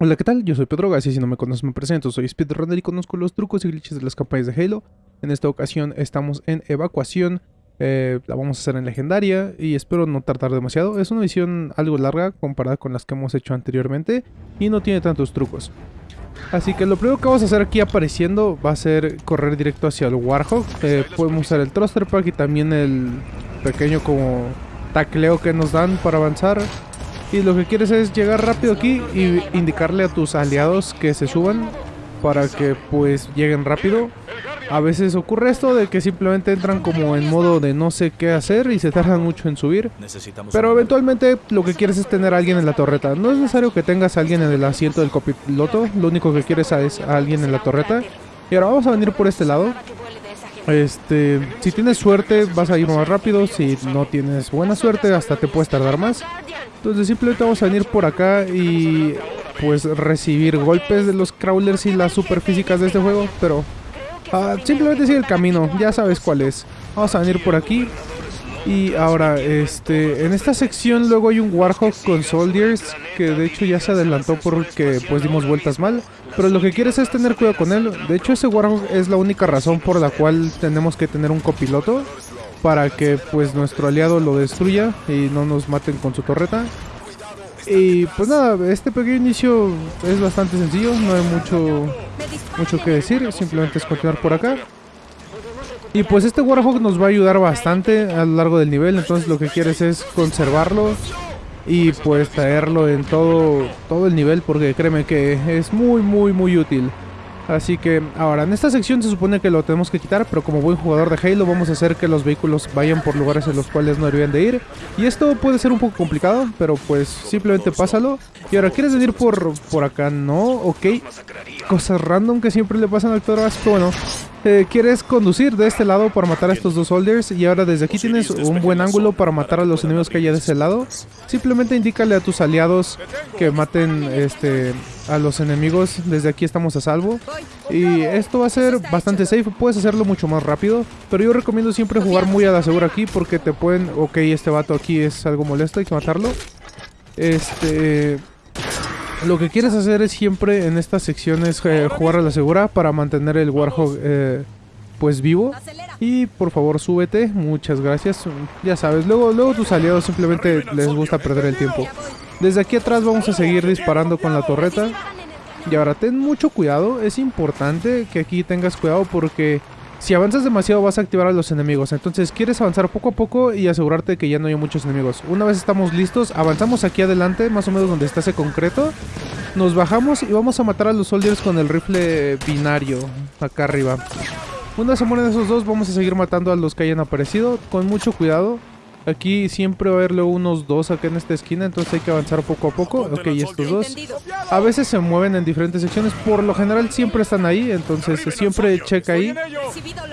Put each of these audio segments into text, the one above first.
Hola, ¿qué tal? Yo soy Pedro Gassi, si no me conoces me presento, soy speedrunner y conozco los trucos y glitches de las campañas de Halo. En esta ocasión estamos en evacuación, eh, la vamos a hacer en legendaria y espero no tardar demasiado. Es una misión algo larga comparada con las que hemos hecho anteriormente y no tiene tantos trucos. Así que lo primero que vamos a hacer aquí apareciendo va a ser correr directo hacia el Warhog. Eh, podemos usar el Thruster Pack y también el pequeño como tacleo que nos dan para avanzar. Y lo que quieres es llegar rápido aquí y indicarle a tus aliados que se suban para que pues lleguen rápido. A veces ocurre esto de que simplemente entran como en modo de no sé qué hacer y se tardan mucho en subir. Pero eventualmente lo que quieres es tener a alguien en la torreta. No es necesario que tengas a alguien en el asiento del copiloto, lo único que quieres es a alguien en la torreta. Y ahora vamos a venir por este lado. Este, si tienes suerte vas a ir más rápido, si no tienes buena suerte hasta te puedes tardar más. Entonces simplemente vamos a venir por acá y pues recibir golpes de los crawlers y las superfísicas de este juego, pero uh, simplemente sigue el camino, ya sabes cuál es. Vamos a venir por aquí y ahora, este, en esta sección luego hay un Warhawk con Soldiers que de hecho ya se adelantó porque pues dimos vueltas mal. Pero lo que quieres es tener cuidado con él. De hecho ese Warhawk es la única razón por la cual tenemos que tener un copiloto. Para que pues nuestro aliado lo destruya y no nos maten con su torreta. Y pues nada, este pequeño inicio es bastante sencillo, no hay mucho, mucho que decir, simplemente es continuar por acá. Y pues este Warhawk nos va a ayudar bastante a lo largo del nivel, entonces lo que quieres es conservarlo y pues traerlo en todo, todo el nivel porque créeme que es muy muy muy útil. Así que ahora en esta sección se supone que lo tenemos que quitar, pero como buen jugador de Halo vamos a hacer que los vehículos vayan por lugares en los cuales no deberían de ir. Y esto puede ser un poco complicado, pero pues simplemente pásalo. Y ahora, ¿quieres venir por, por acá? No, ok. Cosas random que siempre le pasan al actor pero bueno. Eh, quieres conducir de este lado para matar a estos dos soldiers y ahora desde aquí tienes un buen ángulo para matar a los enemigos que hay de ese lado. Simplemente indícale a tus aliados que maten este a los enemigos. Desde aquí estamos a salvo. Y esto va a ser bastante safe. Puedes hacerlo mucho más rápido. Pero yo recomiendo siempre jugar muy a la segura aquí porque te pueden... Ok, este vato aquí es algo molesto, hay que matarlo. Este... Lo que quieres hacer es siempre en estas secciones eh, jugar a la segura para mantener el Warhog eh, pues vivo. Y por favor súbete, muchas gracias. Ya sabes, luego, luego tus aliados simplemente les gusta perder el tiempo. Desde aquí atrás vamos a seguir disparando con la torreta. Y ahora ten mucho cuidado, es importante que aquí tengas cuidado porque si avanzas demasiado vas a activar a los enemigos, entonces quieres avanzar poco a poco y asegurarte que ya no hay muchos enemigos. Una vez estamos listos, avanzamos aquí adelante, más o menos donde está ese concreto. Nos bajamos y vamos a matar a los soldiers con el rifle binario, acá arriba. Una vez se mueren esos dos, vamos a seguir matando a los que hayan aparecido, con mucho cuidado. Aquí siempre va a haber luego unos dos acá en esta esquina, entonces hay que avanzar poco a poco. Ok, estos dos. A veces se mueven en diferentes secciones, por lo general siempre están ahí, entonces siempre checa ahí.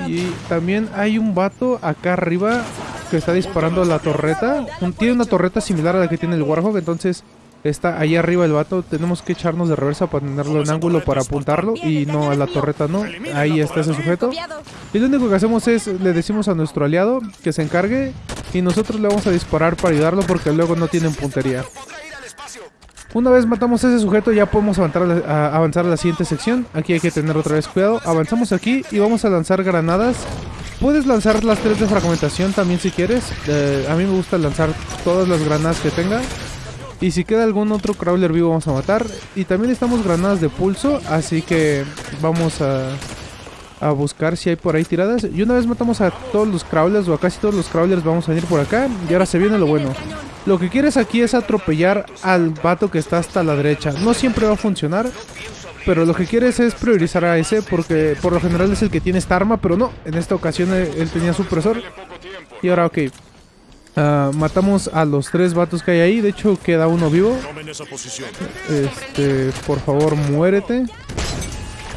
Y también hay un vato acá arriba que está disparando a la torreta. Tiene una torreta similar a la que tiene el Warhawk, entonces está ahí arriba el vato. Tenemos que echarnos de reversa para tenerlo en ángulo para apuntarlo y no a la torreta, no. Ahí está ese sujeto. Y lo único que hacemos es le decimos a nuestro aliado que se encargue y nosotros le vamos a disparar para ayudarlo porque luego no tienen puntería. Una vez matamos a ese sujeto ya podemos avanzar a, la siguiente sección. Aquí hay que tener otra vez cuidado. Avanzamos aquí y vamos a lanzar granadas. Puedes lanzar las tres de fragmentación también si quieres. Eh, a mí me gusta lanzar todas las granadas que tenga. Y si queda algún otro crawler vivo vamos a matar. Y también estamos granadas de pulso, así que vamos a a buscar si hay por ahí tiradas. Y una vez matamos a todos los crawlers o a casi todos los crawlers vamos a venir por acá. Y ahora se viene lo bueno. Lo que quieres aquí es atropellar al vato que está hasta la derecha. No siempre va a funcionar. Pero lo que quieres es priorizar a ese porque por lo general es el que tiene esta arma. Pero no, en esta ocasión él tenía supresor. Y ahora ok. Uh, matamos a los tres vatos que hay ahí. De hecho queda uno vivo. Este, por favor muérete.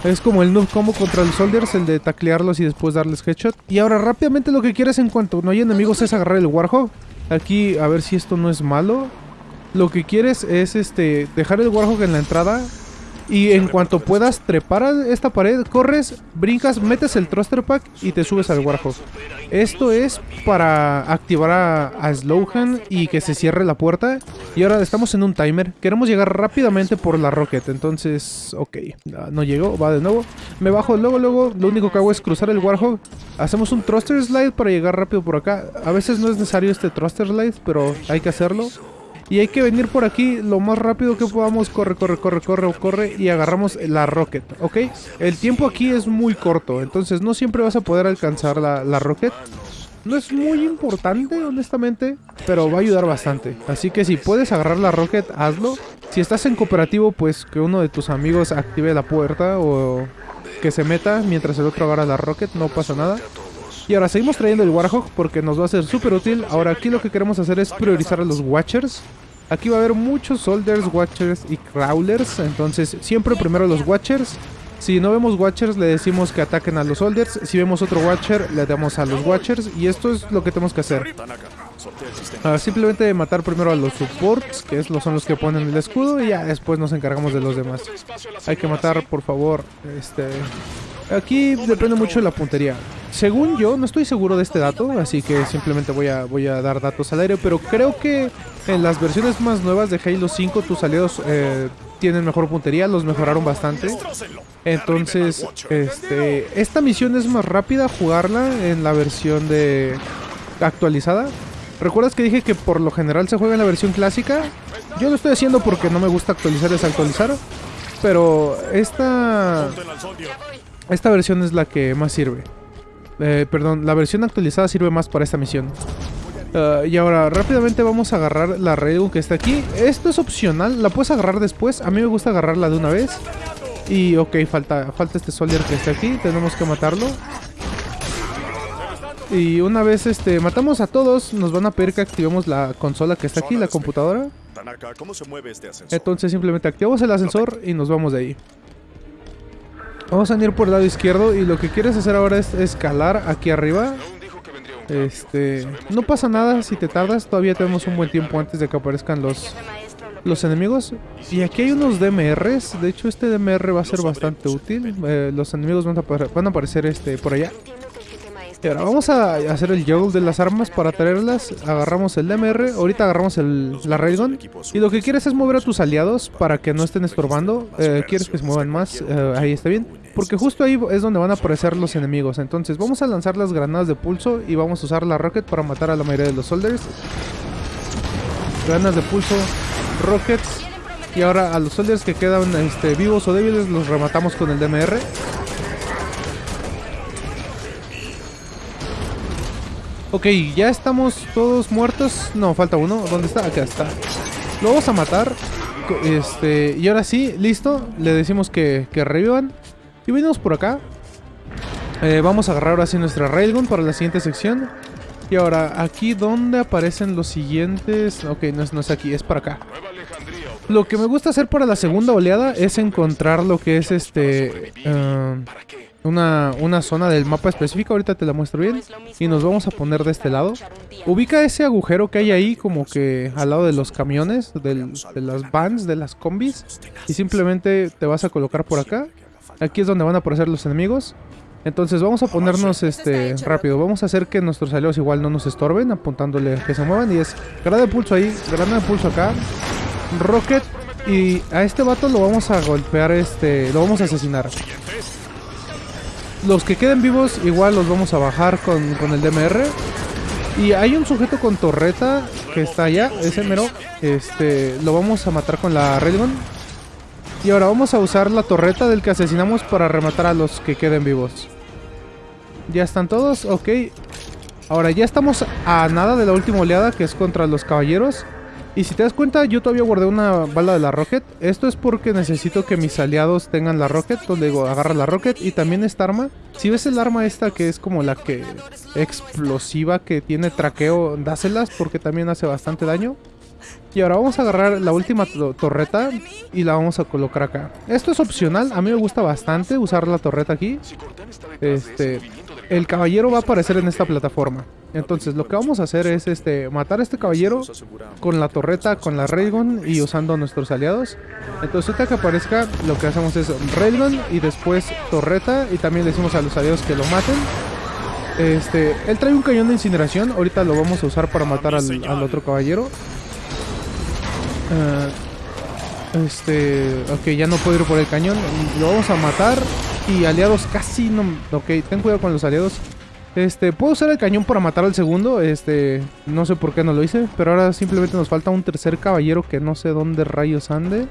Es como el noob combo contra los soldiers, el de taclearlos y después darles headshot. Y ahora rápidamente lo que quieres en cuanto no hay enemigos es agarrar el Warhog. Aquí, a ver si esto no es malo. Lo que quieres es este dejar el Warhog en la entrada Y en cuanto puedas trepar esta pared, corres, brincas, metes el thruster pack y te subes al Warhog. Esto es para activar a, a Slowhan y que se cierre la puerta. Y ahora estamos en un timer. Queremos llegar rápidamente por la Rocket. Entonces, ok. No llegó, va de nuevo. Me bajo luego, luego. Lo único que hago es cruzar el Warhog. Hacemos un thruster slide para llegar rápido por acá. A veces no es necesario este thruster slide, pero hay que hacerlo. Y hay que venir por aquí lo más rápido que podamos. Corre, corre, corre, corre, corre. Y agarramos la rocket, ¿ok? El tiempo aquí es muy corto. Entonces no siempre vas a poder alcanzar la, la rocket. No es muy importante, honestamente. Pero va a ayudar bastante. Así que si puedes agarrar la rocket, hazlo. Si estás en cooperativo, pues que uno de tus amigos active la puerta. O que se meta mientras el otro agarra la rocket. No pasa nada. Y ahora seguimos trayendo el Warhog porque nos va a ser súper útil. Ahora aquí lo que queremos hacer es priorizar a los Watchers. Aquí va a haber muchos Soldiers, Watchers y Crawlers. Entonces siempre primero los Watchers. Si no vemos Watchers le decimos que ataquen a los Soldiers. Si vemos otro Watcher le damos a los Watchers. Y esto es lo que tenemos que hacer. Uh, simplemente matar primero a los supports, que son los que ponen el escudo. Y ya después nos encargamos de los demás. Hay que matar por favor este... Aquí depende mucho de la puntería. Según yo, no estoy seguro de este dato, así que simplemente voy a, voy a dar datos al aire, pero creo que en las versiones más nuevas de Halo 5 tus aliados eh, tienen mejor puntería, los mejoraron bastante. Entonces, este, esta misión es más rápida jugarla en la versión de actualizada. ¿Recuerdas que dije que por lo general se juega en la versión clásica? Yo lo estoy haciendo porque no me gusta actualizar desactualizar. Pero esta... Esta versión es la que más sirve. Eh, perdón, la versión actualizada sirve más para esta misión. Uh, y ahora rápidamente vamos a agarrar la Railgun que está aquí. Esto es opcional, la puedes agarrar después. A mí me gusta agarrarla de una vez. Y ok, falta, falta este Soldier que está aquí. Tenemos que matarlo. Y una vez este matamos a todos, nos van a pedir que activemos la consola que está aquí, la computadora. Entonces simplemente activamos el ascensor y nos vamos de ahí. Vamos a ir por el lado izquierdo y lo que quieres hacer ahora es escalar aquí arriba. Este, no pasa nada si te tardas, todavía tenemos un buen tiempo antes de que aparezcan los los enemigos. Y aquí hay unos DMRs, de hecho este DMR va a ser bastante útil. Eh, los enemigos van a, van a aparecer este por allá. Y ahora vamos a hacer el juggle de las armas para traerlas. Agarramos el DMR, ahorita agarramos el, la Railgun. Y lo que quieres es mover a tus aliados para que no estén estorbando. Eh, quieres que se muevan más, eh, ahí está bien. Porque justo ahí es donde van a aparecer los enemigos. Entonces vamos a lanzar las granadas de pulso y vamos a usar la rocket para matar a la mayoría de los soldiers. Granadas de pulso, rockets. Y ahora a los soldiers que quedan este, vivos o débiles los rematamos con el DMR. Ok, ya estamos todos muertos. No, falta uno. ¿Dónde está? Acá está. Lo vamos a matar. Este, y ahora sí, listo. Le decimos que, que revivan. Y venimos por acá. Eh, vamos a agarrar ahora sí nuestra Railgun para la siguiente sección. Y ahora, aquí donde aparecen los siguientes... Ok, no es, no es aquí, es para acá. Lo que me gusta hacer para la segunda oleada es encontrar lo que es este... Uh, una, una zona del mapa específica, ahorita te la muestro bien. Y nos vamos a poner de este lado. Ubica ese agujero que hay ahí como que al lado de los camiones, de las vans, de las combis. Y simplemente te vas a colocar por acá. Aquí es donde van a aparecer los enemigos. Entonces vamos a ponernos este rápido. Vamos a hacer que nuestros aliados igual no nos estorben, apuntándole que se muevan. Y es granada de pulso ahí, granada de pulso acá. Rocket. Y a este vato lo vamos a golpear, este, lo vamos a asesinar. Los que queden vivos igual los vamos a bajar con, el DMR. Y hay un sujeto con torreta que está allá, ese mero. Este, lo vamos a matar con la Railgun. Y ahora vamos a usar la torreta del que asesinamos para rematar a los que queden vivos. Ya están todos, ok. Ahora ya estamos a nada de la última oleada que es contra los caballeros. Y si te das cuenta, yo todavía guardé una bala de la Rocket. Esto es porque necesito que mis aliados tengan la Rocket. Donde digo, agarra la Rocket y también esta arma. Si ves el arma esta que es como la que explosiva, que tiene traqueo, dáselas porque también hace bastante daño. Y ahora vamos a agarrar la última torreta y la vamos a colocar acá. Esto es opcional, a mí me gusta bastante usar la torreta aquí. Este, el caballero va a aparecer en esta plataforma. Entonces lo que vamos a hacer es este matar a este caballero con la torreta, con la railgun y usando a nuestros aliados. Entonces ahorita que aparezca lo que hacemos es railgun y después torreta y también le decimos a los aliados que lo maten. Este, él trae un cañón de incineración, ahorita lo vamos a usar para matar al otro caballero. Uh, este, ok, ya no puedo ir por el cañón. Lo vamos a matar. Y aliados casi no... Ok, ten cuidado con los aliados. Este, puedo usar el cañón para matar al segundo. Este, no sé por qué no lo hice. Pero ahora simplemente nos falta un tercer caballero que no sé dónde rayos ande.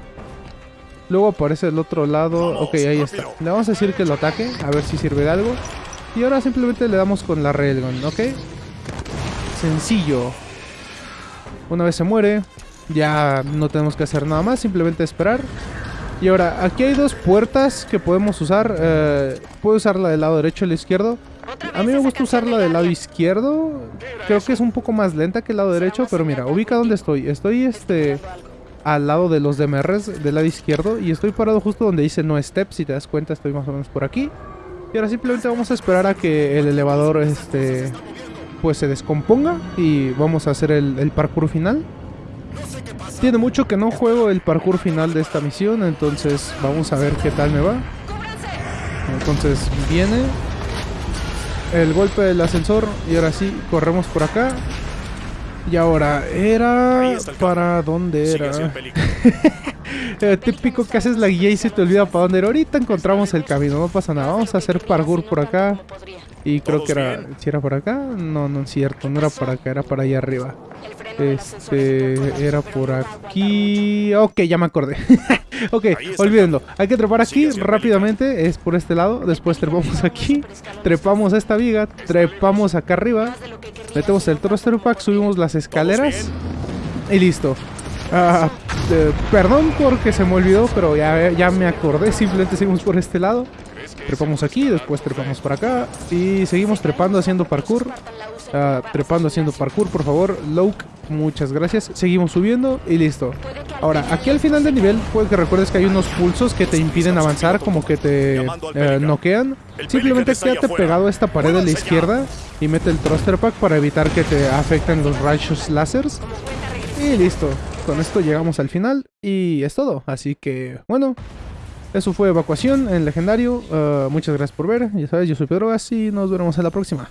Luego aparece el otro lado. Ok, ahí está. Le vamos a decir que lo ataque. A ver si sirve de algo. Y ahora simplemente le damos con la railgun, ¿ok? Sencillo. Una vez se muere, ya no tenemos que hacer nada más, simplemente esperar. Y ahora, aquí hay dos puertas que podemos usar. Eh, puedo usarla del lado derecho y el izquierdo. A mí me gusta usarla del lado izquierdo. Creo que es un poco más lenta que el lado derecho, pero mira, ubica dónde estoy. Estoy este al lado de los DMRs del lado izquierdo y estoy parado justo donde dice no step. Si te das cuenta, estoy más o menos por aquí. Y ahora simplemente vamos a esperar a que el elevador este pues se descomponga y vamos a hacer el, el parkour final. Tiene mucho que no juego el parkour final de esta misión, entonces vamos a ver qué tal me va. Entonces viene el golpe del ascensor y ahora sí, corremos por acá. Y ahora, era... ¿Para dónde era? típico que haces la guía y se te olvida para dónde era. Ahorita encontramos el camino, no pasa nada. Vamos a hacer parkour por acá. Y creo que era... ¿Si era por acá? No, no es cierto, no era para acá, era para allá arriba. Este, era por aquí. Ok, ya me acordé. ok, olvídenlo. Hay que trepar aquí rápidamente. Es por este lado. Después trepamos aquí. Trepamos esta viga. Trepamos acá arriba. Metemos el thruster pack. Subimos las escaleras. Y listo. Ah, eh, perdón porque se me olvidó, pero ya, ya me acordé. Simplemente seguimos por este lado. Trepamos aquí, después trepamos por acá y seguimos trepando haciendo parkour. Uh, trepando haciendo parkour, por favor. Loke, muchas gracias. Seguimos subiendo y listo. Ahora, aquí al final del nivel, puede que recuerdes que hay unos pulsos que te impiden avanzar, como que te eh, noquean. Simplemente quédate pegado a esta pared de la izquierda y mete el thruster pack para evitar que te afecten los rayos láseres. Y listo. Con esto llegamos al final y es todo. Así que, bueno, eso fue Evacuación en Legendario. Uh, muchas gracias por ver. Ya sabes, yo soy Pedro Gas y nos veremos en la próxima.